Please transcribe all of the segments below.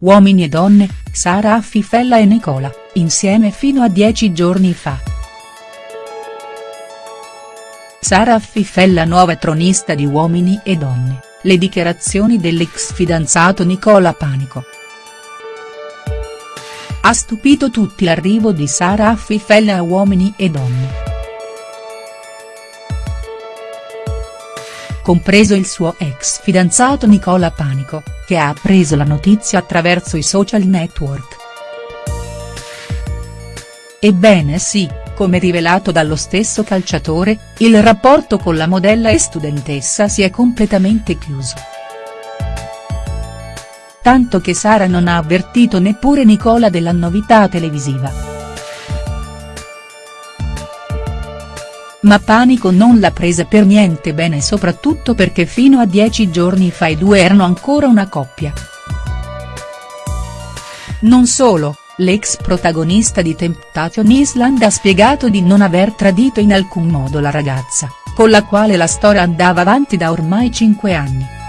Uomini e donne, Sara Affifella e Nicola, insieme fino a dieci giorni fa. Sara Affifella nuova tronista di Uomini e Donne, le dichiarazioni dell'ex fidanzato Nicola Panico. Ha stupito tutti l'arrivo di Sara Affifella a Uomini e Donne. Compreso il suo ex fidanzato Nicola Panico, che ha appreso la notizia attraverso i social network. Ebbene sì, come rivelato dallo stesso calciatore, il rapporto con la modella e studentessa si è completamente chiuso. Tanto che Sara non ha avvertito neppure Nicola della novità televisiva. Ma Panico non l'ha presa per niente bene soprattutto perché fino a dieci giorni fa i due erano ancora una coppia. Non solo, l'ex protagonista di Temptation Island ha spiegato di non aver tradito in alcun modo la ragazza, con la quale la storia andava avanti da ormai cinque anni.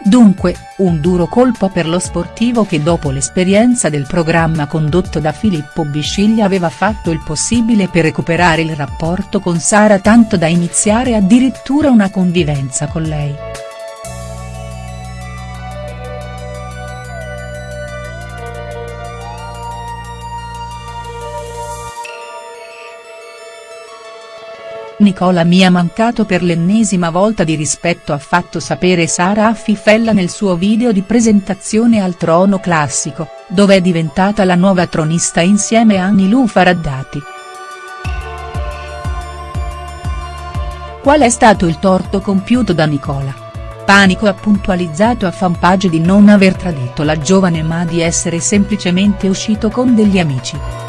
Dunque, un duro colpo per lo sportivo che dopo l'esperienza del programma condotto da Filippo Bisciglia aveva fatto il possibile per recuperare il rapporto con Sara tanto da iniziare addirittura una convivenza con lei. Nicola mi ha mancato per l'ennesima volta di rispetto ha fatto sapere Sara Affifella nel suo video di presentazione al trono classico, dove è diventata la nuova tronista insieme a Anilou Faraddati. Qual è stato il torto compiuto da Nicola? Panico ha puntualizzato a fanpage di non aver tradito la giovane ma di essere semplicemente uscito con degli amici.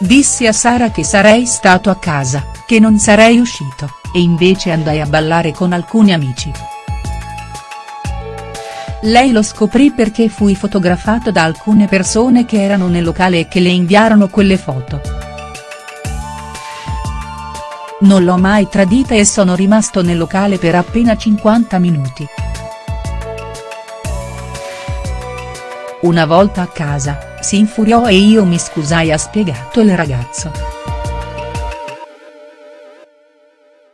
Dissi a Sara che sarei stato a casa, che non sarei uscito, e invece andai a ballare con alcuni amici. Lei lo scoprì perché fui fotografato da alcune persone che erano nel locale e che le inviarono quelle foto. Non l'ho mai tradita e sono rimasto nel locale per appena 50 minuti. Una volta a casa, si infuriò e io mi scusai ha spiegato il ragazzo.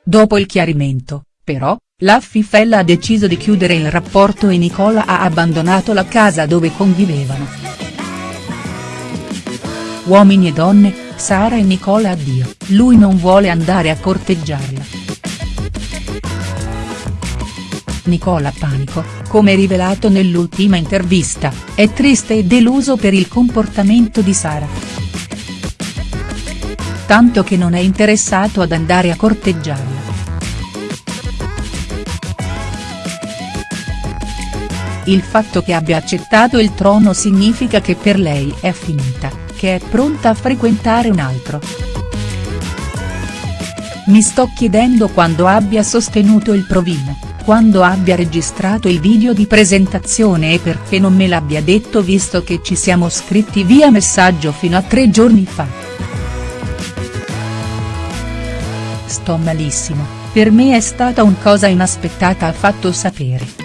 Dopo il chiarimento, però, la Fifella ha deciso di chiudere il rapporto e Nicola ha abbandonato la casa dove convivevano. Uomini e donne, Sara e Nicola addio, lui non vuole andare a corteggiarla. Nicola Panico, come rivelato nell'ultima intervista, è triste e deluso per il comportamento di Sara. Tanto che non è interessato ad andare a corteggiarla. Il fatto che abbia accettato il trono significa che per lei è finita, che è pronta a frequentare un altro. Mi sto chiedendo quando abbia sostenuto il provino quando abbia registrato il video di presentazione e perché non me l'abbia detto visto che ci siamo scritti via messaggio fino a tre giorni fa. Sto malissimo, per me è stata un cosa inaspettata ha fatto sapere.